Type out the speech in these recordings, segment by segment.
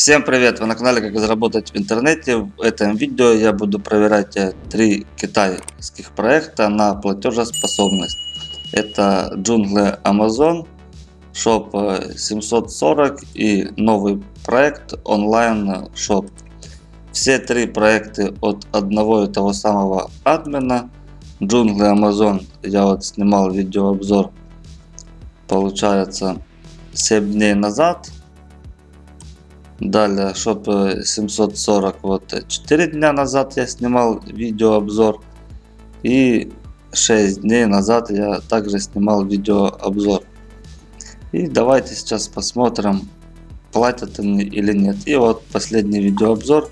Всем привет! Вы на канале Как заработать в интернете. В этом видео я буду проверять э, три китайских проекта на платежеспособность. Это джунгли Amazon, Shop 740 и новый проект онлайн Shop. Все три проекты от одного и того самого админа. Джунгли Amazon я вот снимал видеообзор получается 7 дней назад Далее, шоп 740, вот 4 дня назад я снимал видеообзор. И 6 дней назад я также снимал видеообзор. И давайте сейчас посмотрим, платят они или нет. И вот последний видеообзор.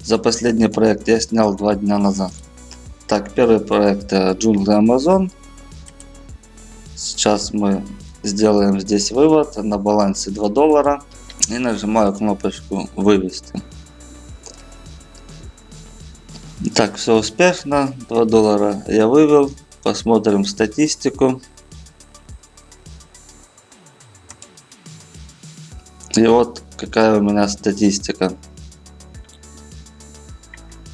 За последний проект я снял 2 дня назад. Так, первый проект э, джунгли Amazon. Сейчас мы сделаем здесь вывод на балансе 2 доллара и нажимаю кнопочку вывести. Так, все успешно. 2 доллара я вывел. Посмотрим статистику. И вот какая у меня статистика.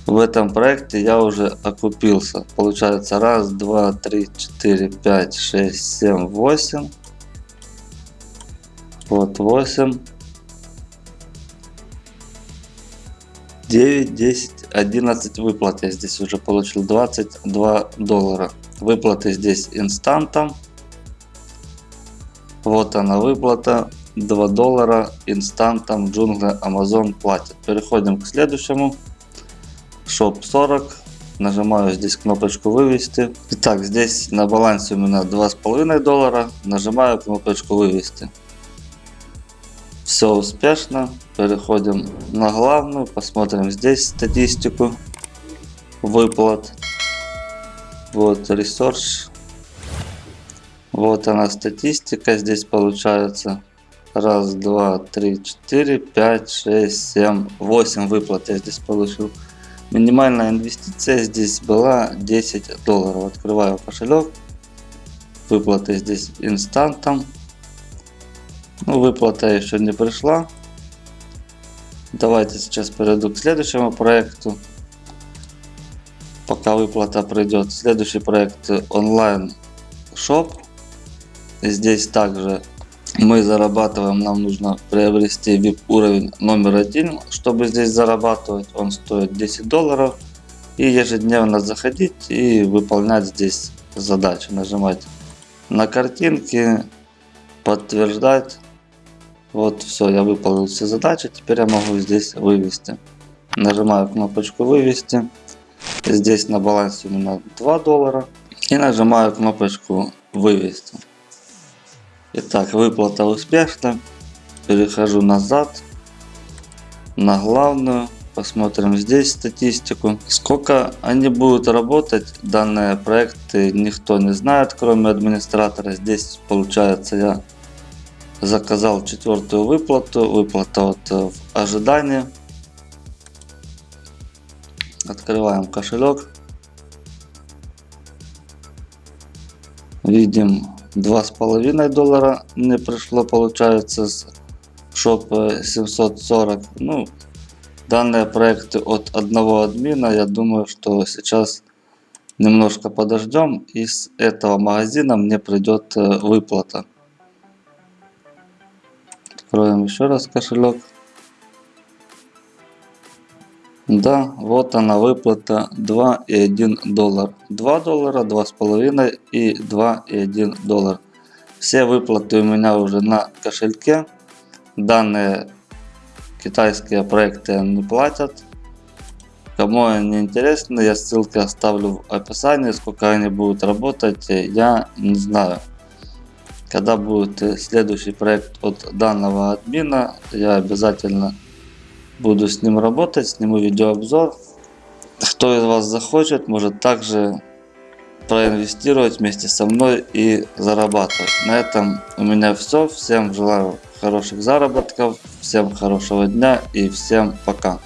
В этом проекте я уже окупился. Получается раз, два, три, четыре, пять, шесть, семь, восемь. Вот восемь. 9, 10, 11 выплат я здесь уже получил 22 доллара. Выплаты здесь инстантом. Вот она выплата 2 доллара инстантом джунгли Amazon платит. Переходим к следующему. Shop 40. Нажимаю здесь кнопочку вывести. Итак, здесь на балансе у меня 2,5 доллара. Нажимаю кнопочку вывести. Все успешно. Переходим на главную. Посмотрим здесь статистику выплат. Вот ресурс. Вот она статистика. Здесь получается раз, два, три, четыре, пять, шесть, семь, восемь выплат я здесь получил. Минимальная инвестиция здесь была 10 долларов. Открываю кошелек. Выплаты здесь инстантом. Ну, выплата еще не пришла. Давайте сейчас перейду к следующему проекту. Пока выплата придет. Следующий проект онлайн шоп. Здесь также мы зарабатываем, нам нужно приобрести VIP уровень номер один, чтобы здесь зарабатывать. Он стоит 10 долларов. И ежедневно заходить и выполнять здесь задачи. Нажимать на картинки, подтверждать. Вот, все, я выполнил все задачи. Теперь я могу здесь вывести. Нажимаю кнопочку вывести. Здесь на балансе у меня 2 доллара. И нажимаю кнопочку вывести. Итак, выплата успешна. Перехожу назад. На главную. Посмотрим здесь статистику. Сколько они будут работать, данные проекты никто не знает, кроме администратора. Здесь получается я заказал четвертую выплату. Выплата вот э, в ожидании. Открываем кошелек. Видим два с половиной доллара мне пришло получается с шоп 740 ну данные проекты от одного админа я думаю что сейчас немножко подождем и с этого магазина мне придет э, выплата откроем еще раз кошелек да, вот она выплата 2,1 доллар. 2 доллара, 2,5 и 2,1 доллар. Все выплаты у меня уже на кошельке. Данные китайские проекты не платят. Кому они интересны, я ссылки оставлю в описании. Сколько они будут работать, я не знаю. Когда будет следующий проект от данного админа, я обязательно буду с ним работать, сниму видеообзор. Кто из вас захочет, может также проинвестировать вместе со мной и зарабатывать. На этом у меня все. Всем желаю хороших заработков, всем хорошего дня и всем пока.